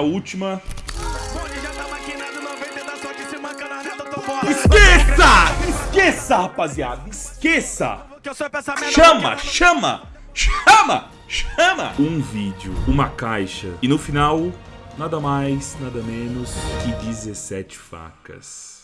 a última. Esqueça! Esqueça, rapaziada. Esqueça. Chama, chama, chama, chama. Um vídeo, uma caixa. E no final, nada mais, nada menos que 17 facas.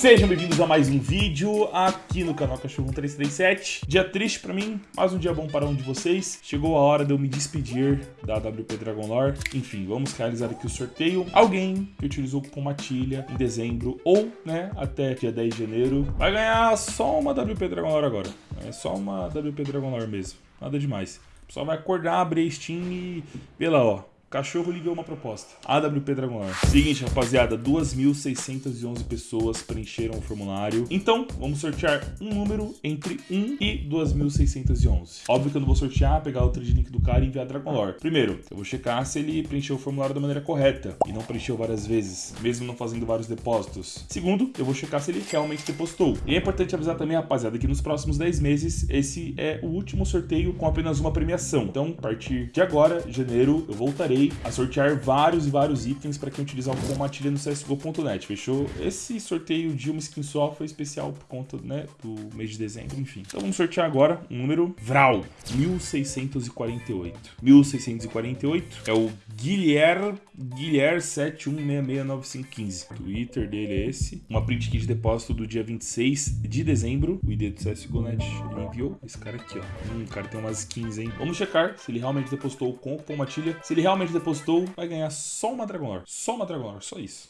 Sejam bem-vindos a mais um vídeo aqui no canal Cachorro 337. Dia triste pra mim, mas um dia bom para um de vocês. Chegou a hora de eu me despedir da WP Dragon Lore. Enfim, vamos realizar aqui o sorteio. Alguém que utilizou o cupom Matilha em dezembro ou, né, até dia 10 de janeiro, vai ganhar só uma WP Dragon Lore agora. É só uma WP Dragon Lore mesmo. Nada demais. Só vai acordar, abrir Steam e... Lá, ó. Cachorro ligou uma proposta. AWP Dragon Seguinte, rapaziada, 2.611 pessoas preencheram o formulário. Então, vamos sortear um número entre 1 e 2.611. Óbvio que eu não vou sortear, pegar o trade link do cara e enviar Dragon Lore. Primeiro, eu vou checar se ele preencheu o formulário da maneira correta e não preencheu várias vezes, mesmo não fazendo vários depósitos. Segundo, eu vou checar se ele realmente depositou. E é importante avisar também, rapaziada, que nos próximos 10 meses, esse é o último sorteio com apenas uma premiação. Então, a partir de agora, janeiro, eu voltarei a sortear vários e vários itens para quem utilizar o cupom Matilha no CSGO.net, fechou? Esse sorteio de uma skin só foi especial por conta né, do mês de dezembro, enfim. Então vamos sortear agora um número Vral, 1648. 1648 é o Guilherme Guilherme 71669515. O Twitter dele é esse. Uma print kit de depósito do dia 26 de dezembro. O ID do CSGO.net enviou. Esse cara aqui, ó. Hum, o cara tem umas skins, hein? Vamos checar se ele realmente depositou com o Matilha. Se ele realmente depositou, vai ganhar só uma Dragon Lore. Só uma Dragon Lore, só isso.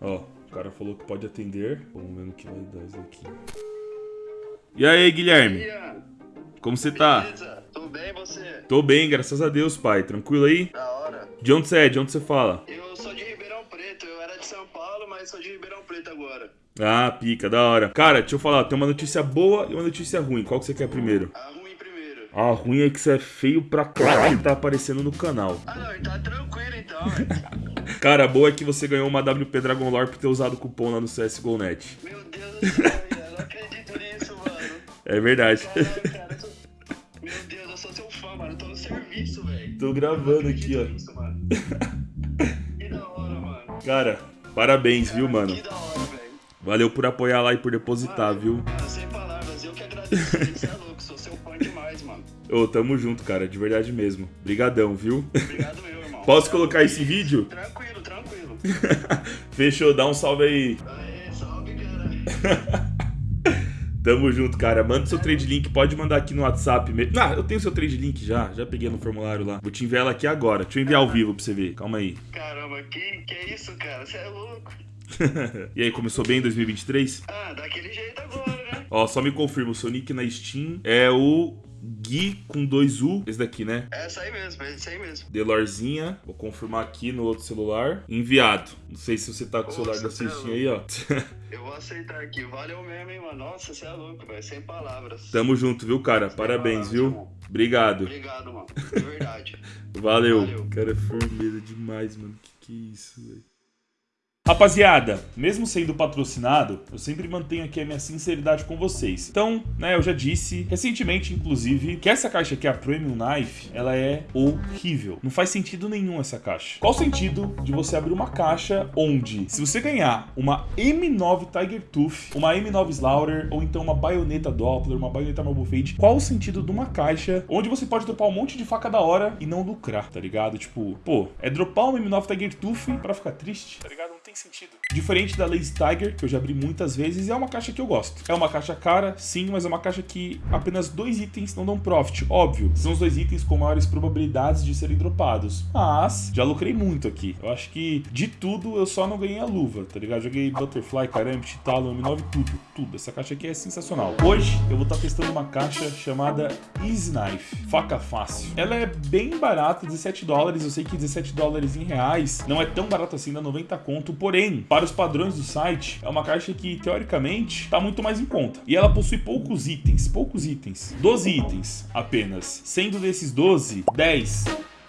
Ó, o cara falou que pode atender. Vamos ver no que vai dar isso aqui. E aí, Guilherme? Como você tá? Beleza, tudo bem você? Tô bem, graças a Deus, pai. Tranquilo aí? Da hora. De onde você é? De onde você fala? Eu sou Ah, pica, da hora. Cara, deixa eu falar, tem uma notícia boa e uma notícia ruim. Qual que você quer primeiro? A ruim primeiro. A ruim é que você é feio pra caralho que tá aparecendo no canal. Ah não, tá tranquilo então. Cara, a boa é que você ganhou uma WP Dragon Lore por ter usado o cupom lá no CSGO.net. Meu Deus do céu, eu não acredito nisso, mano. É verdade. Caralho, cara, sou... Meu Deus, eu sou seu fã, mano. Eu tô no serviço, velho. Tô gravando aqui, ó. Nisso, mano. Que da hora, mano. Cara, parabéns, viu, mano? Que da hora, velho. Valeu por apoiar lá e por depositar, viu? Cara, sem palavras, eu que agradeço. Você é louco, sou seu fã demais, mano. Ô, tamo junto, cara, de verdade mesmo. Brigadão, viu? Obrigado, meu irmão. Posso colocar esse vídeo? Tranquilo, tranquilo. Fechou, dá um salve aí. Aê, salve, cara. Tamo junto, cara. Manda seu trade link, pode mandar aqui no WhatsApp mesmo. Ah, eu tenho seu trade link já, já peguei no formulário lá. Vou te enviar ela aqui agora. Deixa eu enviar ao vivo pra você ver. Calma aí. Caramba, que, que é isso, cara? Você é louco. e aí, começou bem em 2023? Ah, daquele jeito agora, né? Ó, só me confirma, o seu nick na Steam é o Gui com dois U. Esse daqui, né? É essa aí mesmo, é esse aí mesmo. Delorzinha. Vou confirmar aqui no outro celular. Enviado. Não sei se você tá com o celular da Nossa, Steam aí, ó. Eu vou aceitar aqui. Valeu mesmo, hein, mano. Nossa, você é louco, velho. Sem palavras. Tamo junto, viu, cara? Parabéns, viu? Obrigado. Obrigado, mano. De verdade. Valeu. Valeu. Cara, é firmeza demais, mano. Que que é isso, velho? Rapaziada, mesmo sendo patrocinado, eu sempre mantenho aqui a minha sinceridade com vocês. Então, né, eu já disse recentemente, inclusive, que essa caixa aqui, a Premium Knife, ela é horrível. Não faz sentido nenhum essa caixa. Qual o sentido de você abrir uma caixa onde, se você ganhar uma M9 Tiger Tooth, uma M9 Slaughter, ou então uma baioneta Doppler, uma baioneta Marble Fade, qual o sentido de uma caixa onde você pode dropar um monte de faca da hora e não lucrar, tá ligado? Tipo, pô, é dropar uma M9 Tiger Tooth pra ficar triste, tá ligado? Não tem sentido. Diferente da Lazy Tiger, que eu já abri muitas vezes, é uma caixa que eu gosto. É uma caixa cara, sim, mas é uma caixa que apenas dois itens não dão profit. Óbvio, são os dois itens com maiores probabilidades de serem dropados. Mas, já lucrei muito aqui. Eu acho que, de tudo, eu só não ganhei a luva, tá ligado? Joguei Butterfly, Karambit, Talon, M9, tudo, tudo. Essa caixa aqui é sensacional. Hoje, eu vou estar testando uma caixa chamada Easy Knife, faca fácil. Ela é bem barata, 17 dólares. Eu sei que 17 dólares em reais não é tão barato assim, dá 90 conto. Porém, para os padrões do site, é uma caixa que, teoricamente, está muito mais em conta. E ela possui poucos itens, poucos itens. 12 itens apenas. Sendo desses 12, 10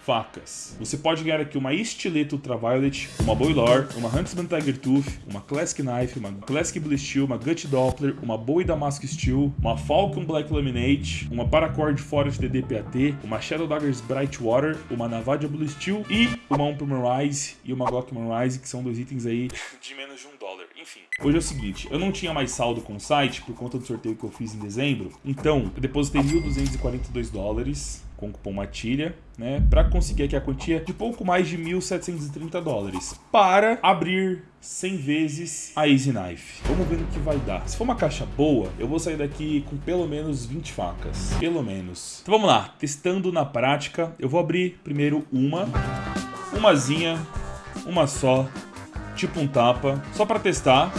facas. Você pode ganhar aqui uma Estileto Ultraviolet, uma Boilor, uma Huntsman Tiger Tooth, uma Classic Knife, uma Classic Blue Steel, uma Gut Doppler, uma Bowie Damask Steel, uma Falcon Black Laminate, uma Paracord Forest DDPAT, uma Shadow Daggers Bright Water, uma Navadia Blue Steel e uma Umperman Rise e uma Glockman Rise, que são dois itens aí de menos de um dólar. Enfim, hoje é o seguinte, eu não tinha mais saldo com o site por conta do sorteio que eu fiz em dezembro, então eu depositei 1.242 dólares com cupom MATILHA, né, para conseguir aqui a quantia de pouco mais de 1.730 dólares para abrir 100 vezes a Easy Knife. Vamos ver no que vai dar. Se for uma caixa boa, eu vou sair daqui com pelo menos 20 facas. Pelo menos. Então vamos lá, testando na prática. Eu vou abrir primeiro uma, umazinha, uma só, tipo um tapa, só para testar.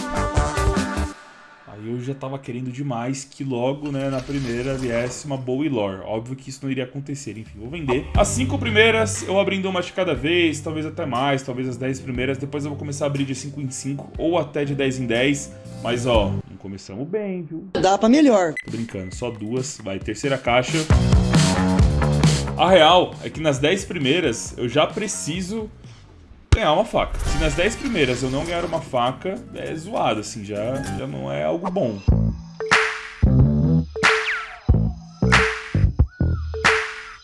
Aí eu já tava querendo demais que logo, né, na primeira viesse uma boa lore. Óbvio que isso não iria acontecer, enfim, vou vender. As cinco primeiras eu abrindo uma de cada vez, talvez até mais, talvez as 10 primeiras. Depois eu vou começar a abrir de 5 em 5 ou até de 10 em 10. Mas ó, não começamos bem, viu? Dá pra melhor. Tô brincando, só duas. Vai, terceira caixa. A real é que nas 10 primeiras eu já preciso ganhar uma faca. Se nas 10 primeiras eu não ganhar uma faca, é zoado, assim, já, já não é algo bom.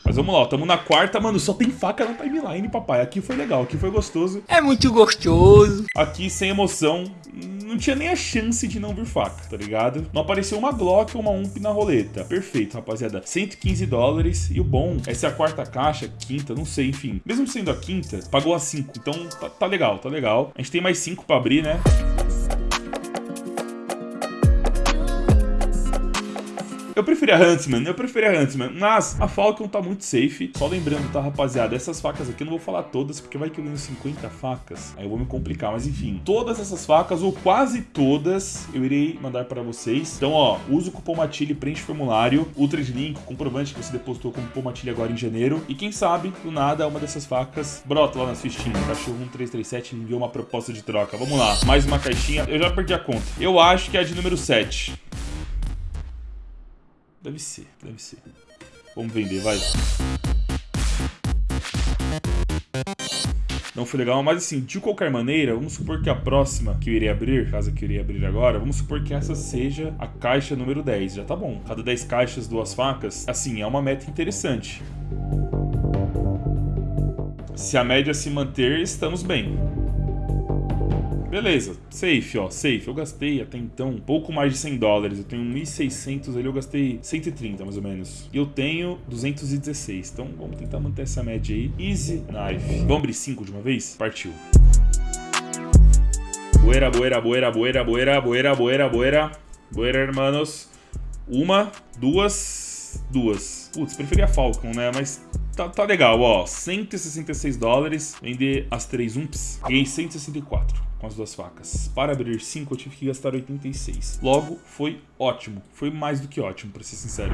Mas vamos lá, estamos na quarta, mano, só tem faca na timeline, papai. Aqui foi legal, aqui foi gostoso. É muito gostoso. Aqui, sem emoção, não tinha nem a chance de não vir faca, tá ligado? Não apareceu uma Glock ou uma UMP na roleta. Perfeito, rapaziada. 115 dólares. E o bom, essa é a quarta caixa, quinta, não sei, enfim. Mesmo sendo a quinta, pagou a 5. Então tá, tá legal, tá legal. A gente tem mais 5 pra abrir, né? Eu preferia Huntsman, eu preferia Huntsman, mas a Falcon tá muito safe. Só lembrando, tá, rapaziada, essas facas aqui eu não vou falar todas, porque vai que eu ganho 50 facas, aí eu vou me complicar, mas enfim. Todas essas facas, ou quase todas, eu irei mandar para vocês. Então, ó, usa o cupom Matilha preenche o formulário, Ultra de link, comprovante que você depositou com o cupom Matilha agora em janeiro. E quem sabe, do nada, uma dessas facas brota lá nas fichinhas. Cachorro 1337 enviou uma proposta de troca. Vamos lá, mais uma caixinha. Eu já perdi a conta. Eu acho que é a de número 7. Deve ser, deve ser. Vamos vender, vai. Não foi legal, mas assim, de qualquer maneira, vamos supor que a próxima que eu irei abrir, caso que eu irei abrir agora, vamos supor que essa seja a caixa número 10. Já tá bom. Cada 10 caixas, duas facas, assim, é uma meta interessante. Se a média se manter, estamos bem. Beleza, safe, ó, safe. Eu gastei até então um pouco mais de 100 dólares. Eu tenho 1.600 ali, eu gastei 130 mais ou menos. E eu tenho 216. Então vamos tentar manter essa média aí. Easy knife. Vamos abrir 5 de uma vez? Partiu. Boeira, boeira, boeira, boeira, boeira, boeira, boeira, boeira. Boeira, hermanos. Uma, duas, duas. Putz, preferia Falcon, né? Mas tá, tá legal, ó. 166 dólares. Vender as três umps. Ganhei 164 com as duas facas. Para abrir 5 eu tive que gastar 86. Logo, foi ótimo. Foi mais do que ótimo, para ser sincero.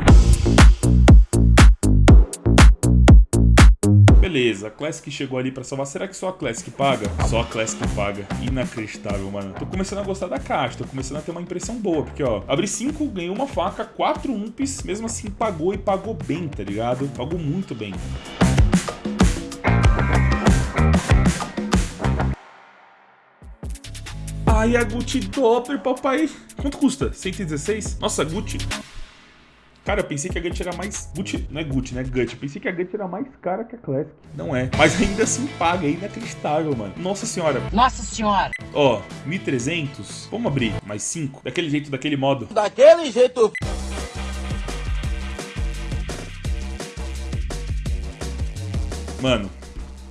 Beleza, a Classic chegou ali pra salvar. Será que só a Classic paga? Só a Classic paga. Inacreditável, mano. Tô começando a gostar da caixa, tô começando a ter uma impressão boa. Porque, ó, abri 5, ganhei uma faca, 4 umps, mesmo assim pagou e pagou bem, tá ligado? Pagou muito bem. Ai, a Gucci Doppler, papai. Quanto custa? 116? Nossa, Gucci. Cara, eu pensei que a Gucci era mais... Gucci, não é Gucci, né? Gucci. Eu pensei que a Gucci era mais cara que a Classic. Não é. Mas ainda assim paga, é inacreditável, mano. Nossa senhora. Nossa senhora. Ó, 1.300. Vamos abrir mais 5. Daquele jeito, daquele modo. Daquele jeito. Mano,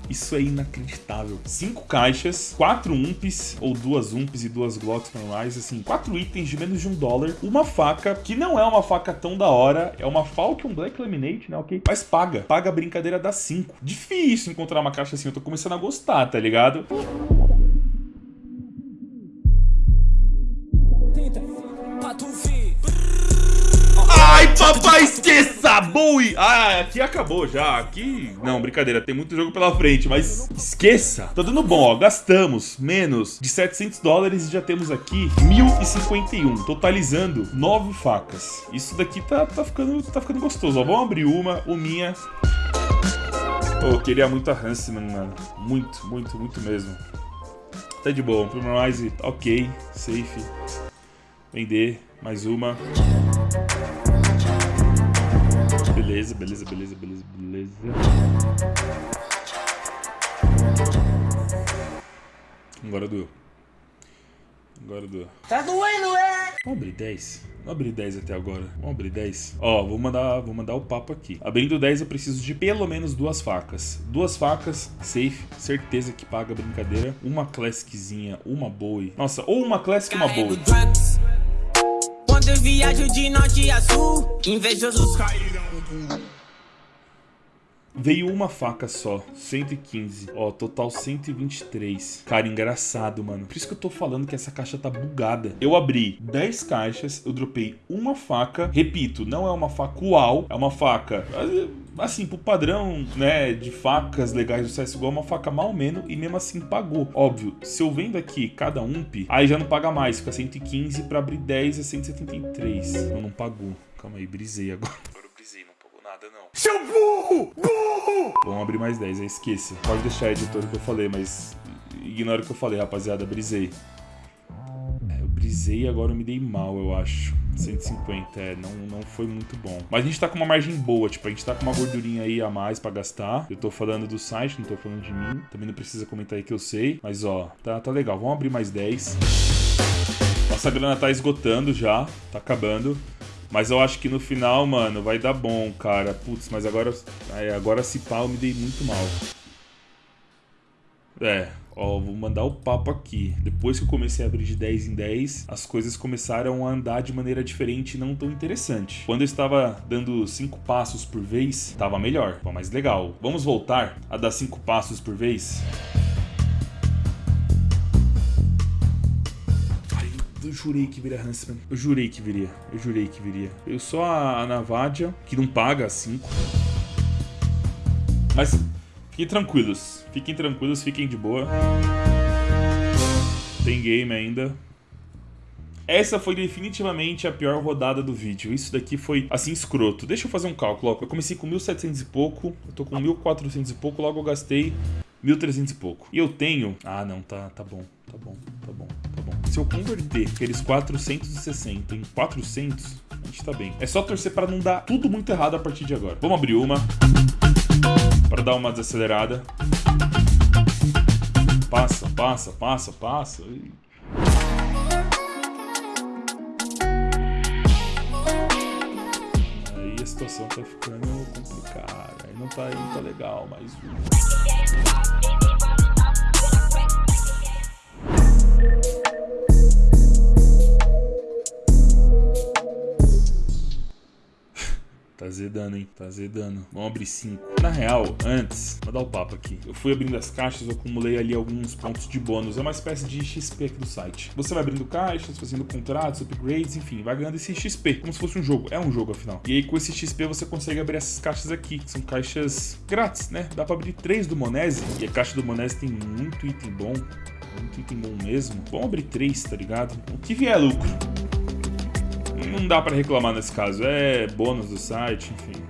isso é inacreditável. Cinco caixas, quatro umps, ou duas umps e duas glocks normais, assim, quatro itens de menos de um dólar, uma faca, que não é uma faca tão da hora, é uma Falcon Black Laminate, né, ok? Mas paga, paga a brincadeira das cinco. Difícil encontrar uma caixa assim, eu tô começando a gostar, tá ligado? Esqueça! Bowie! Ah, aqui acabou já. Aqui. Não, brincadeira, tem muito jogo pela frente, mas esqueça! Tá dando bom, ó. Gastamos menos de 700 dólares e já temos aqui 1051, totalizando 9 facas. Isso daqui tá, tá, ficando, tá ficando gostoso, ó. Vamos abrir uma, o minha. Eu queria muito a Huntsman, mano. Muito, muito, muito mesmo. Tá de boa. Primarize, ok. Safe. Vender. Mais uma. Beleza, beleza, beleza, beleza, beleza. Agora doeu. Agora doeu. Tá doendo, é? Vamos abrir 10? Não abri 10 até agora. Vamos abrir 10? Ó, vou mandar, vou mandar o papo aqui. Abrindo 10 eu preciso de pelo menos duas facas. Duas facas, safe, certeza que paga a brincadeira. Uma classiczinha, uma boa. Nossa, ou uma classic e uma boa. Quando eu viajo de norte a sul, invejosos Veio uma faca só, 115. Ó, total 123. Cara, engraçado, mano. Por isso que eu tô falando que essa caixa tá bugada. Eu abri 10 caixas, eu dropei uma faca. Repito, não é uma faca uau, é uma faca... Assim, pro padrão, né, de facas legais do CSGO, é uma faca mal menos e mesmo assim pagou. Óbvio, se eu vendo aqui cada ump, aí já não paga mais, fica 115 pra abrir 10 é 173. Então não pagou. Calma aí, brisei agora. Agora eu brisei, não pagou nada não. Seu burro! Burro! Vamos abrir mais 10, aí esqueça. Pode deixar, editor, o que eu falei, mas ignora o que eu falei, rapaziada, brisei. É, eu brisei e agora eu me dei mal, eu acho. 150, é, não, não foi muito bom. Mas a gente tá com uma margem boa, tipo, a gente tá com uma gordurinha aí a mais pra gastar. Eu tô falando do site, não tô falando de mim. Também não precisa comentar aí que eu sei. Mas, ó, tá, tá legal. Vamos abrir mais 10. Nossa grana tá esgotando já, tá acabando. Mas eu acho que no final, mano, vai dar bom, cara. Putz, mas agora, agora se pá, eu me dei muito mal. É, Ó, vou mandar o papo aqui. Depois que eu comecei a abrir de 10 em 10, as coisas começaram a andar de maneira diferente e não tão interessante. Quando eu estava dando 5 passos por vez, estava melhor, estava mais legal. Vamos voltar a dar 5 passos por vez? Ai, jurei que viria Huntsman. Eu jurei que viria. Eu jurei que viria. Eu só a Navadia, que não paga 5. Mas Fiquem tranquilos, fiquem tranquilos, fiquem de boa. Tem game ainda. Essa foi definitivamente a pior rodada do vídeo. Isso daqui foi, assim, escroto. Deixa eu fazer um cálculo. Eu comecei com 1.700 e pouco, eu tô com 1.400 e pouco, logo eu gastei 1.300 e pouco. E eu tenho... Ah, não, tá, tá bom, tá bom, tá bom, tá bom. Se eu converter aqueles 460 em 400, a gente tá bem. É só torcer pra não dar tudo muito errado a partir de agora. Vamos abrir uma para dar uma desacelerada. Passa, passa, passa, passa. Aí a situação tá ficando complicada. Aí não tá, não tá legal, mas... Tá zedando, hein? Tá zedando. Vamos abrir 5. Na real, antes, vou dar o papo aqui. Eu fui abrindo as caixas, eu acumulei ali alguns pontos de bônus. É uma espécie de XP aqui do site. Você vai abrindo caixas, fazendo contratos, upgrades, enfim, vai ganhando esse XP. Como se fosse um jogo. É um jogo, afinal. E aí, com esse XP, você consegue abrir essas caixas aqui, que são caixas grátis, né? Dá pra abrir três do Monese. E a caixa do Monese tem muito item bom. Muito item bom mesmo. Vamos abrir três, tá ligado? O que vier é lucro não dá para reclamar nesse caso. É bônus do site, enfim.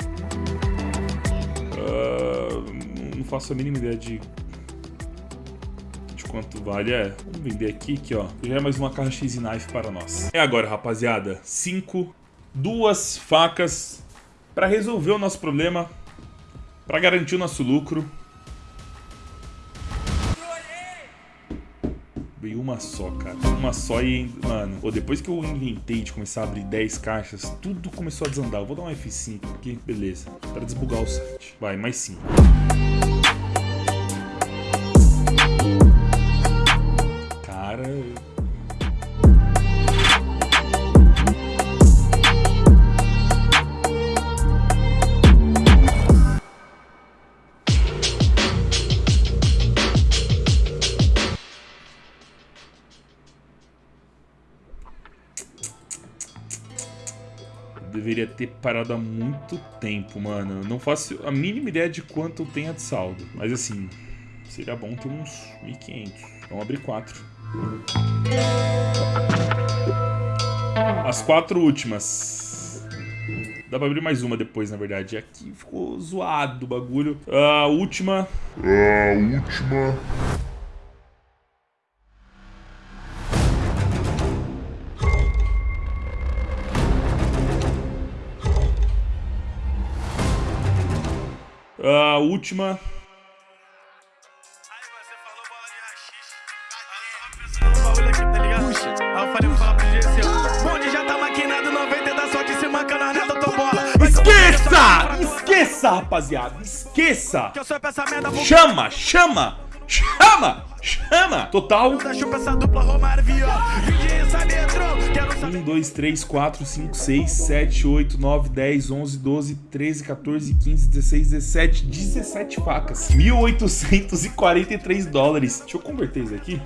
Uh, não faço a mínima ideia de, de quanto vale. É, vamos vender aqui, aqui ó. Já é mais uma caixa X Knife para nós. É agora, rapaziada. Cinco, duas facas para resolver o nosso problema, para garantir o nosso lucro. Uma só, cara. Uma só e, mano, pô, depois que eu inventei de começar a abrir 10 caixas, tudo começou a desandar. Eu vou dar um F5 aqui, beleza. Para desbugar o site. Vai, mais 5. Cara, deveria ter parado há muito tempo, mano. Não faço a mínima ideia de quanto eu tenho de saldo. Mas assim, seria bom ter uns 1.500. Vamos abrir quatro. As quatro últimas Dá pra abrir mais uma depois, na verdade. Aqui ficou zoado o bagulho. A última. A última. Vou Esqueça! pegar essa Esqueça, rapaziada! Esqueça! Que eu sou essa merda, vou Chama, chama, chama, chama! Total. Dar chupa essa dupla Romário Viola. Vinde sabe, entrou, quero saber. 1, 2, 3, 4, 5, 6, 7, 8, 9, 10, 11, 12, 13, 14, 15, 16, 17, 17 facas. 1.843 dólares. Deixa eu converter isso aqui.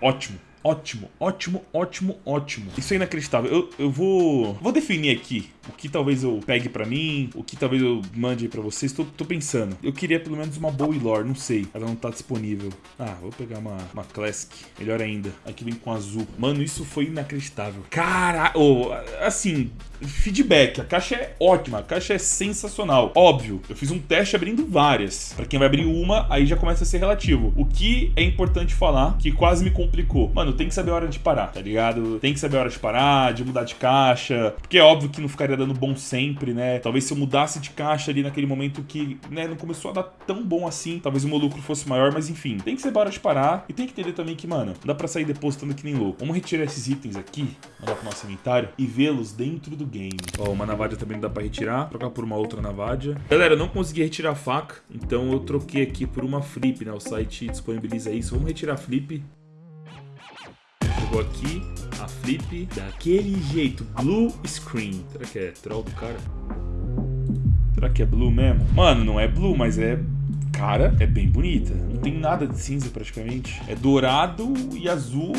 Ótimo. Ótimo, ótimo, ótimo, ótimo. Isso é inacreditável. Eu, eu vou vou definir aqui o que talvez eu pegue pra mim, o que talvez eu mande pra vocês. Tô, tô pensando. Eu queria pelo menos uma Bowie Lore, não sei. Ela não tá disponível. Ah, vou pegar uma, uma Classic. Melhor ainda. Aqui vem com azul. Mano, isso foi inacreditável. Cara, oh, assim, feedback. A caixa é ótima, a caixa é sensacional. Óbvio, eu fiz um teste abrindo várias. Pra quem vai abrir uma, aí já começa a ser relativo. O que é importante falar, que quase me complicou. Mano, tem que saber a hora de parar, tá ligado? Tem que saber a hora de parar, de mudar de caixa. Porque é óbvio que não ficaria dando bom sempre, né? Talvez se eu mudasse de caixa ali naquele momento que, né, não começou a dar tão bom assim, talvez o meu lucro fosse maior, mas enfim. Tem que saber a hora de parar e tem que entender também que, mano, não dá pra sair depositando que nem louco. Vamos retirar esses itens aqui, mandar pro nosso inventário e vê-los dentro do game. Ó, uma navadia também não dá pra retirar, trocar por uma outra navadia. Galera, eu não consegui retirar a faca, então eu troquei aqui por uma flip, né? O site disponibiliza isso. Vamos retirar a flip. Chegou aqui a flip daquele jeito, blue screen. Será que é troll do cara? Será que é blue mesmo? Mano, não é blue, mas é cara, é bem bonita. Não tem nada de cinza praticamente. É dourado e azul.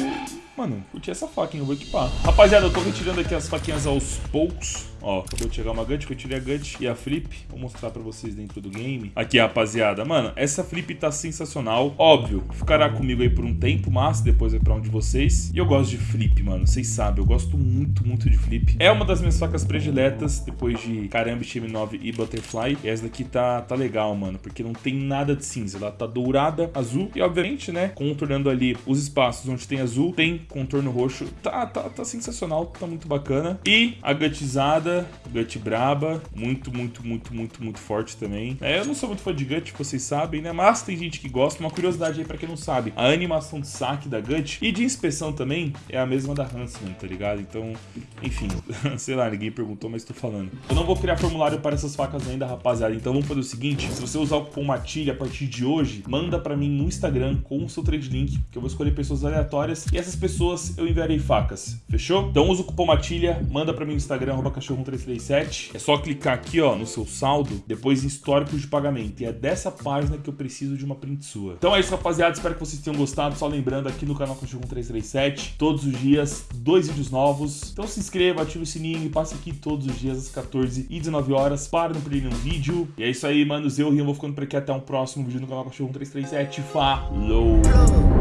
Mano, curti essa hein? Eu vou equipar. Rapaziada, eu tô retirando aqui as faquinhas aos poucos. Ó, acabou de chegar uma Gut, eu tirei a Gut e a Flip. Vou mostrar pra vocês dentro do game. Aqui, rapaziada. Mano, essa Flip tá sensacional. Óbvio, ficará comigo aí por um tempo, mas depois é pra um de vocês. E eu gosto de Flip, mano. Vocês sabem, eu gosto muito, muito de Flip. É uma das minhas facas prediletas, depois de Caramba, M9 e Butterfly. E essa daqui tá, tá legal, mano, porque não tem nada de cinza. Ela tá dourada, azul e, obviamente, né, contornando ali os espaços onde tem azul, tem contorno roxo. Tá, tá, tá sensacional, tá muito bacana. E a gutizada, gut braba, muito, muito, muito, muito, muito forte também. É, eu não sou muito fã de gut, vocês sabem, né? Mas tem gente que gosta. Uma curiosidade aí pra quem não sabe, a animação de saque da gut e de inspeção também é a mesma da Huntsman, tá ligado? Então, enfim, sei lá, ninguém perguntou, mas tô falando. Eu não vou criar formulário para essas facas ainda, rapaziada. Então vamos fazer o seguinte, se você usar o cupom MATILHA a partir de hoje, manda pra mim no Instagram com o seu trade link, que eu vou escolher pessoas aleatórias e essas pessoas eu enviarei facas, fechou? Então usa o cupom MATILHA, manda pra mim no Instagram, arroba cachorro 337. É só clicar aqui, ó, no seu saldo, depois em históricos de pagamento. E é dessa página que eu preciso de uma print sua. Então é isso, rapaziada. Espero que vocês tenham gostado. Só lembrando aqui no canal Cachorro 337, todos os dias, dois vídeos novos. Então se inscreva, ative o sininho e passe aqui todos os dias às 14 e 19 horas para não perder nenhum vídeo. E é isso aí, manos. Eu, Rian, vou ficando por aqui. Até um próximo vídeo no canal Cachorro 337. Falou!